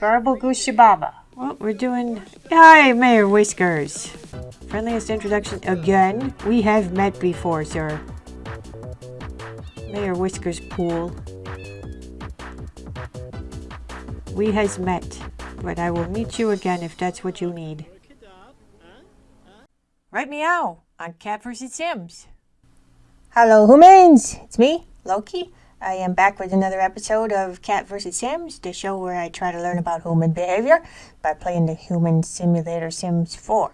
Garble Goose Baba. Well, we're doing... Hi, Mayor Whiskers. Friendliest introduction again. We have met before, sir. Mayor Whiskers Pool. We has met, but I will meet you again if that's what you need. Right meow on Cat vs. Sims. Hello, humans! It's me, Loki. I am back with another episode of Cat vs. Sims, the show where I try to learn about human behavior by playing the Human Simulator Sims 4.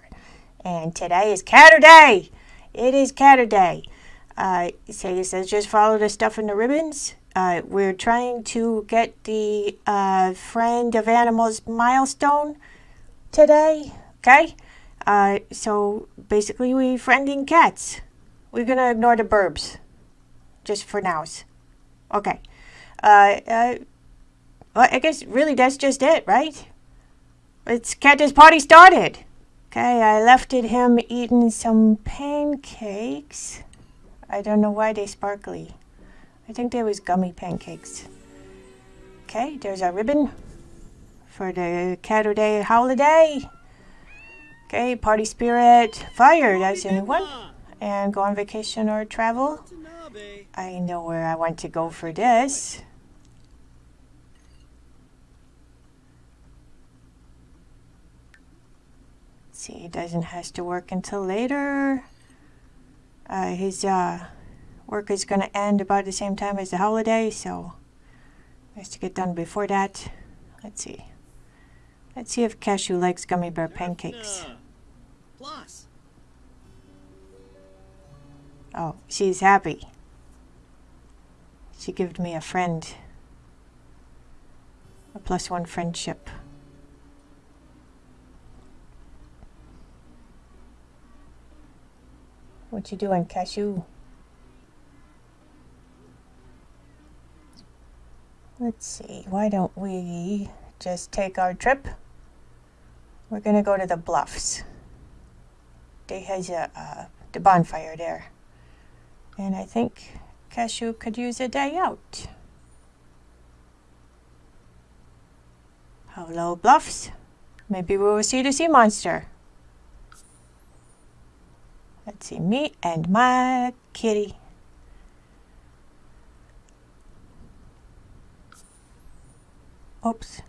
And today is Catter Day! It is Catter Day. Uh, say this says just follow the stuff in the ribbons. Uh, we're trying to get the uh, Friend of Animals milestone today, okay? Uh, so basically, we're friending cats. We're gonna ignore the burbs, just for nows. Okay. Uh, uh, well, I guess really that's just it, right? It's Cat's party started. Okay, I left it him eating some pancakes. I don't know why they sparkly. I think they was gummy pancakes. Okay, there's our ribbon for the Catter Day holiday. Okay, party spirit, fire, that's a new one. And go on vacation or travel. I know where I want to go for this. see, he doesn't has to work until later. Uh, his uh, work is going to end about the same time as the holiday, so has to get done before that. Let's see. Let's see if Cashew likes gummy bear pancakes. Plus. Oh, she's happy. She gave me a friend. A plus one friendship. What you doing, Cashew? Let's see, why don't we just take our trip? We're gonna go to the bluffs. They has a, uh, the bonfire there. And I think Cashew could use a day out. Hello, Bluffs. Maybe we will see the sea monster. Let's see, me and my kitty. Oops.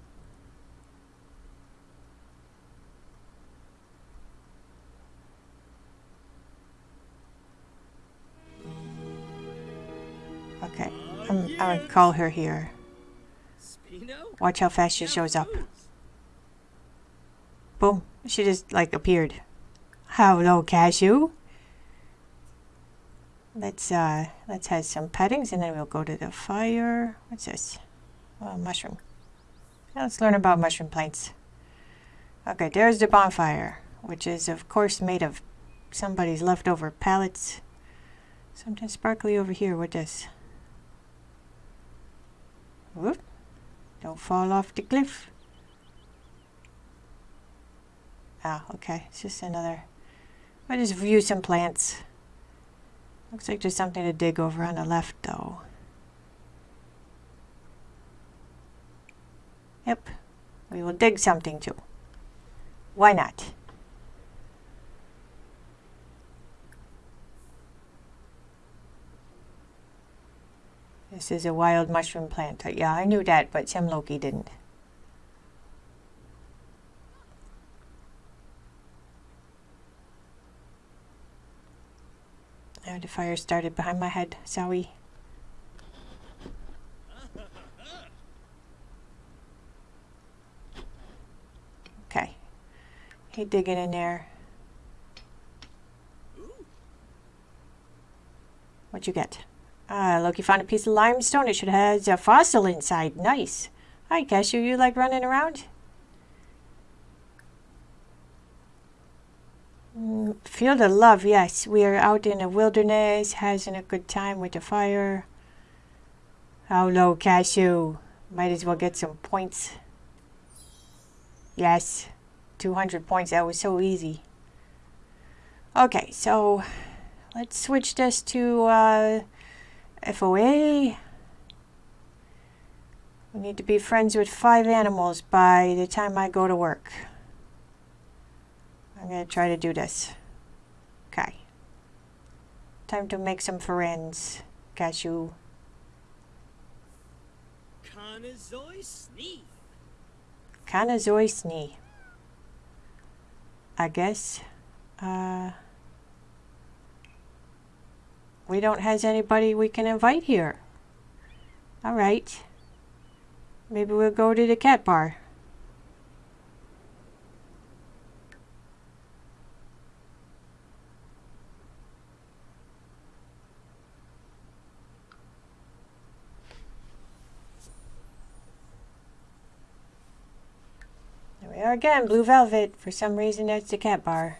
I'm call her here. Watch how fast she shows up. Boom, she just like appeared. Hello, Cashew. Let's uh, let's have some pettings and then we'll go to the fire. What's this? Oh, mushroom. let's learn about mushroom plants. Okay, there's the bonfire, which is of course made of somebody's leftover pallets. Something sparkly over here. What this? Whoop. Don't fall off the cliff. Ah, okay. It's just another... I'll just view some plants. Looks like there's something to dig over on the left, though. Yep. We will dig something, too. Why not? This is a wild mushroom plant. Uh, yeah, I knew that, but Sim Loki didn't. Oh, the fire started behind my head. Sorry. Okay. He digging in there. What'd you get? Ah, look, you found a piece of limestone. It should have a fossil inside. Nice. Hi, Cashew. You like running around? Field of love, yes. We are out in the wilderness, having a good time with the fire. Hello, Cashew. Might as well get some points. Yes, 200 points. That was so easy. Okay, so let's switch this to... Uh, FOA. We need to be friends with five animals by the time I go to work. I'm going to try to do this. Okay. Time to make some friends. Cashew. Kanazoi Snee. I guess. Uh, we don't has anybody we can invite here. Alright. Maybe we'll go to the cat bar. There we are again, blue velvet. For some reason, that's the cat bar.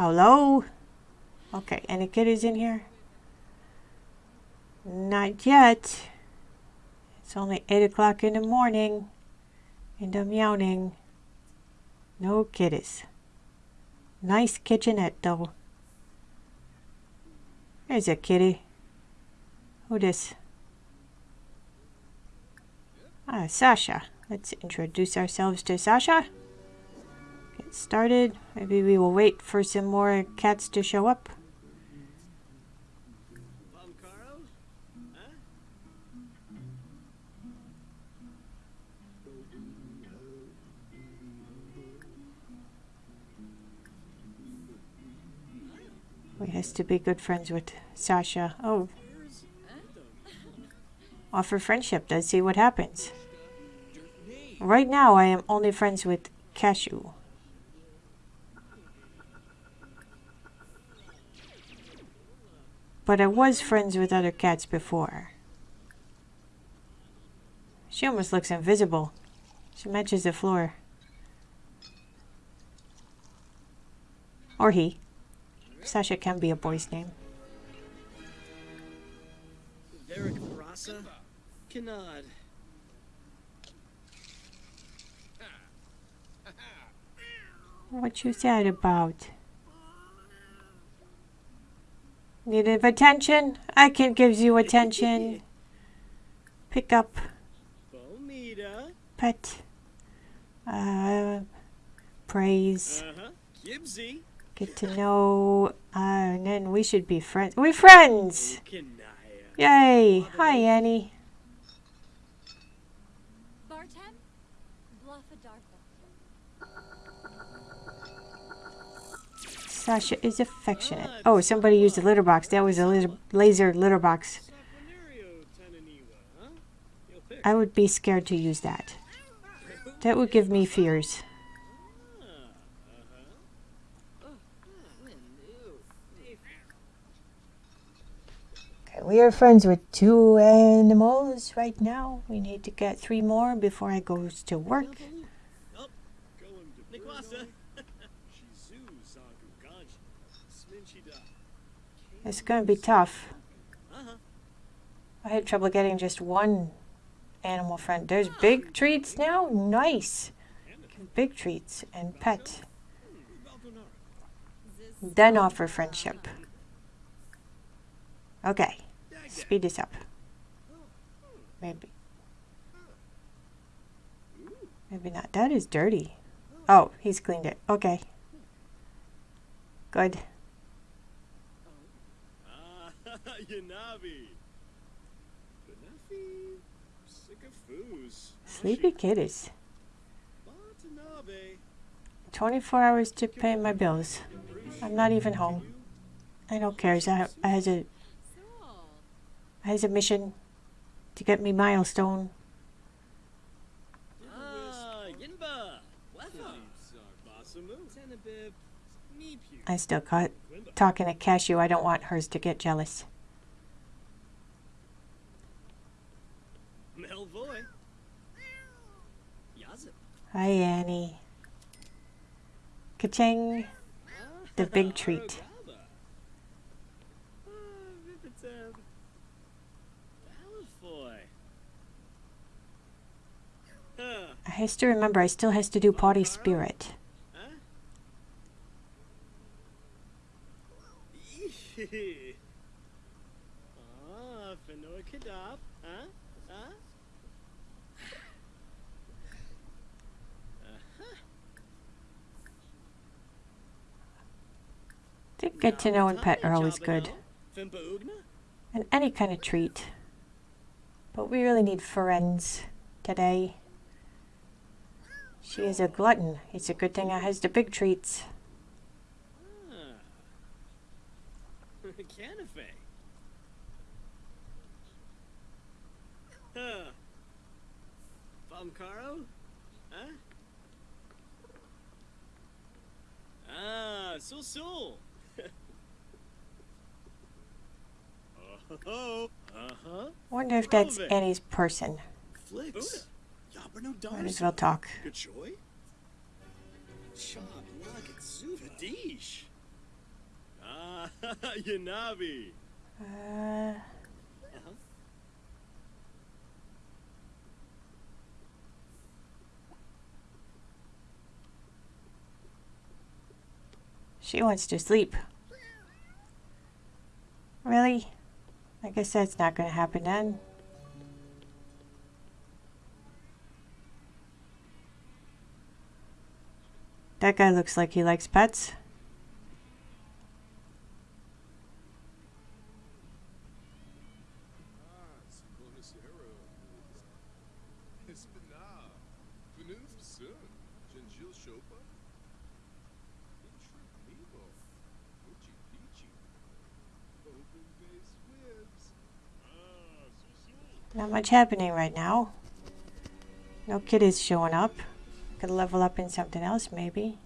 Hello? Okay, any kitties in here? Not yet. It's only 8 o'clock in the morning. And I'm yawning. No kitties. Nice kitchenette, though. There's a kitty. Who this? Ah, Sasha. Let's introduce ourselves to Sasha get started. Maybe we will wait for some more cats to show up. We has to be good friends with Sasha. Oh. Offer friendship. Let's see what happens. Right now, I am only friends with Cashew. But I was friends with other cats before. She almost looks invisible. She matches the floor. Or he. Sasha can be a boy's name. What you said about? Needed attention? I can give you attention. Pick up. Pet. Uh, praise. Get to know. Uh, and then we should be friends. We're friends! Yay! Hi, Annie. Sasha is affectionate. Oh, somebody used a litter box. That was a laser litter box. I would be scared to use that. That would give me fears. Okay, we are friends with two animals right now. We need to get three more before I go to work. It's going to be tough. I had trouble getting just one animal friend. There's big treats now? Nice. big treats and pet. Then offer friendship. Okay. Speed this up. Maybe. Maybe not. That is dirty. Oh, he's cleaned it. Okay. Good. Sleepy kitties. 24 hours to pay my bills. I'm not even home. I don't care. I, I has a I has a mission to get me milestone. I still caught talking to Cashew. I don't want hers to get jealous. Hi, Annie. Kaching, The big treat. I have to remember, I still has to do potty spirit. Ah, Get to know and pet are always good. And any kind of treat. But we really need friends today. She is a glutton. It's a good thing I has the big treats. Canafe. Huh. Famcaro? Huh? Ah, so so. Wonder if that's Annie's person. Flicks. Might as well talk. Ah, Yanabi. Uh. She wants to sleep. Really? I said, it's not going to happen then. That guy looks like he likes pets. Much happening right now. No kitties showing up. Could level up in something else, maybe.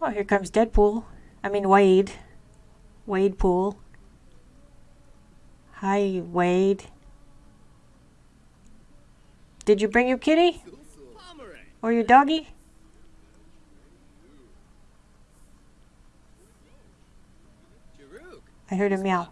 Oh, here comes Deadpool. I mean, Wade. Wade Pool. Hi, Wade. Did you bring your kitty? Or your doggy? I heard a meow.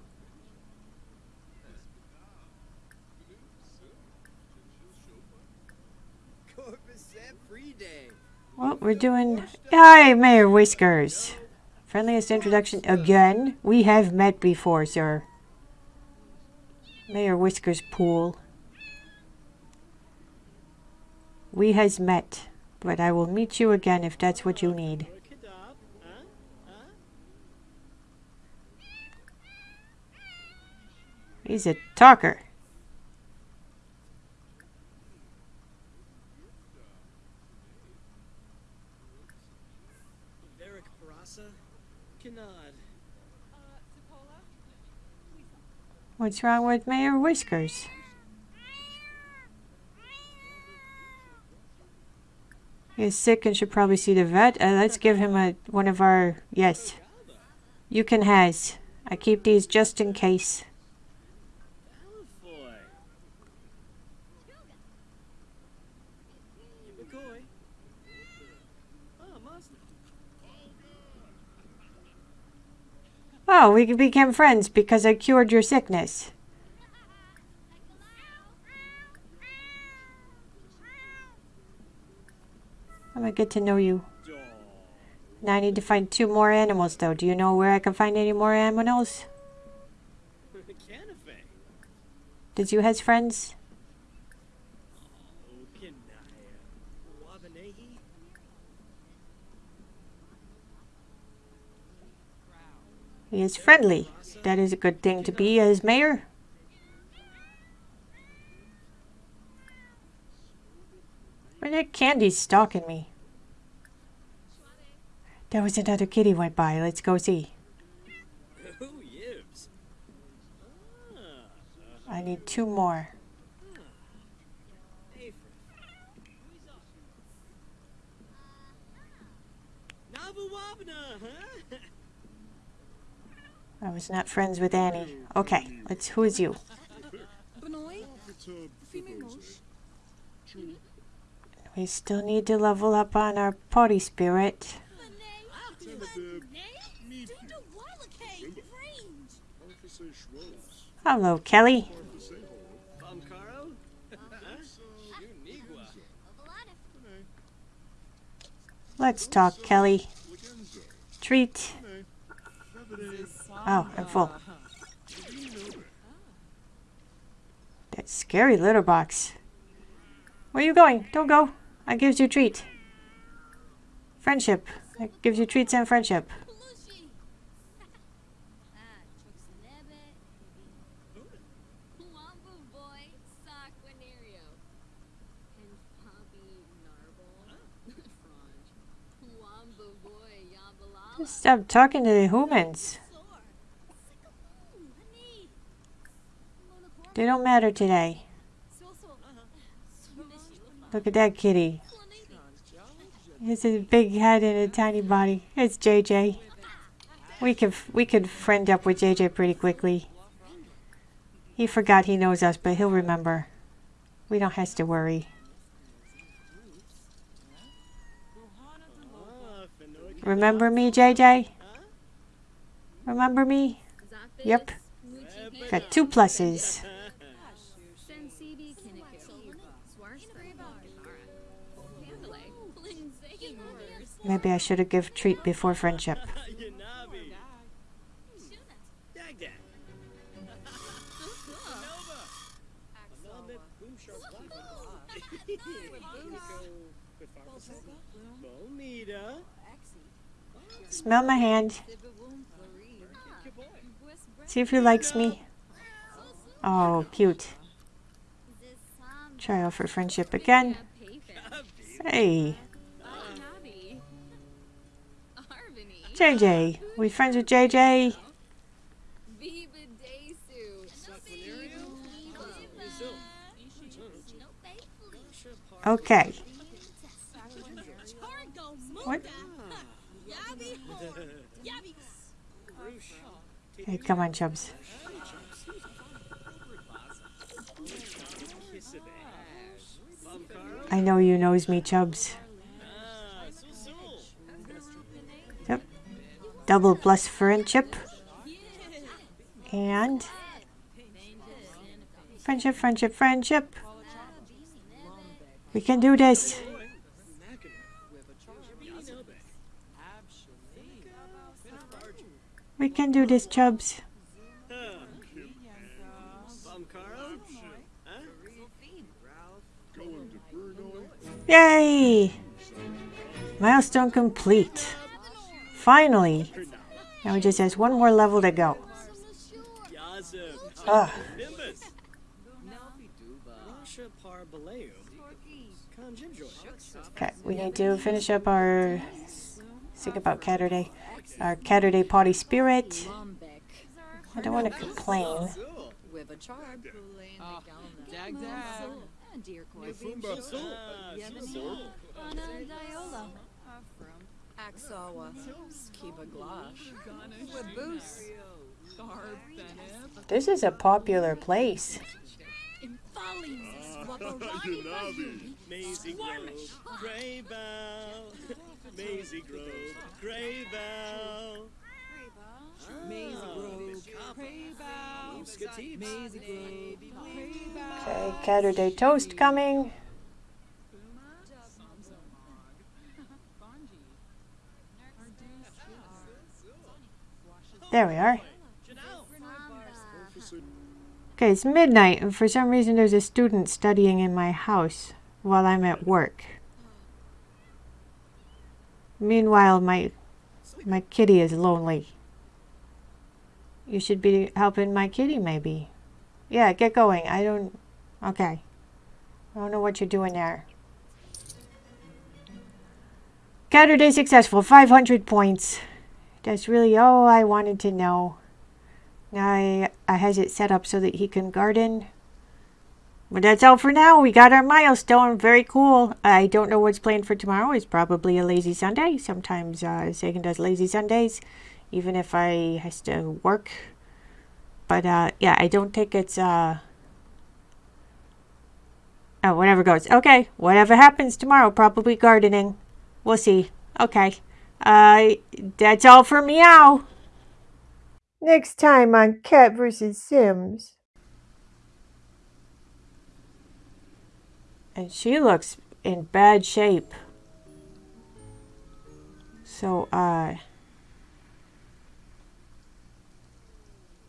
Well, we're doing... Hi, Mayor Whiskers. Friendliest introduction again. We have met before, sir. Mayor Whiskers pool. We has met, but I will meet you again if that's what you need. He's a talker. What's wrong with Mayor Whiskers? He's sick and should probably see the vet. Uh, let's give him a one of our... Yes. You can has. I keep these just in case. Oh, we became friends because I cured your sickness. I'm gonna get to know you. Now I need to find two more animals though. Do you know where I can find any more animals? Did you have friends? He is friendly. That is a good thing to be as mayor. Where that candy's stalking me? There was another kitty went by. Let's go see. I need two more. I was not friends with Annie. Okay, let's. Who is you? We still need to level up on our party spirit. Hello, Kelly. Let's talk, Kelly. Treat. Oh, I'm full. That scary litter box. Where are you going? Don't go. I gives you treat. Friendship. That gives you treats and friendship. Stop talking to the humans. They don't matter today. Look at that kitty. It's a big head and a tiny body. It's JJ. We could we could friend up with JJ pretty quickly. He forgot he knows us, but he'll remember. We don't have to worry. Remember me, JJ? Remember me? Yep. Got two pluses. Maybe I should have give treat before friendship. Smell my hand. See if he likes me. Oh, cute. Try out for friendship again. Hey. JJ. We friends with JJ? Okay. What? Hey, come on, Chubs. I know you knows me, Chubs. Double plus friendship. And friendship, friendship, friendship. We can do this. We can do this, Chubs. Yay! Milestone complete. Finally. Now it just has one more level to go. Ugh. Okay, we need to finish up our think about Catterday. Our Catterday Party Spirit. I don't want to complain. This is a popular place. Maisie Grove, Grey Bough, Maisie Grove, Grey Bough. Maisie Grove, Grey Grove, Okay, Catterday toast coming. There we are. Okay, it's midnight, and for some reason there's a student studying in my house while I'm at work. Meanwhile, my my kitty is lonely. You should be helping my kitty, maybe. Yeah, get going. I don't... Okay. I don't know what you're doing there. Catterday successful. 500 points. That's really all I wanted to know. I, I has it set up so that he can garden. But that's all for now. We got our milestone. Very cool. I don't know what's planned for tomorrow. It's probably a lazy Sunday. Sometimes uh, Sagan does lazy Sundays, even if I has to work. But uh, yeah, I don't think it's... Uh... Oh, whatever goes. Okay, whatever happens tomorrow, probably gardening. We'll see. Okay. Uh, that's all for meow. Next time on Cat vs. Sims. And she looks in bad shape. So, uh,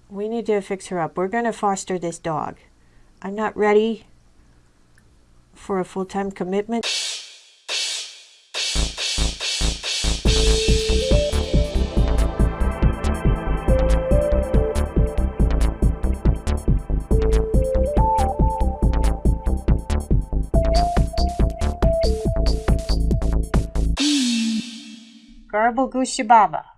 we need to fix her up. We're going to foster this dog. I'm not ready for a full time commitment. Goose Shababa.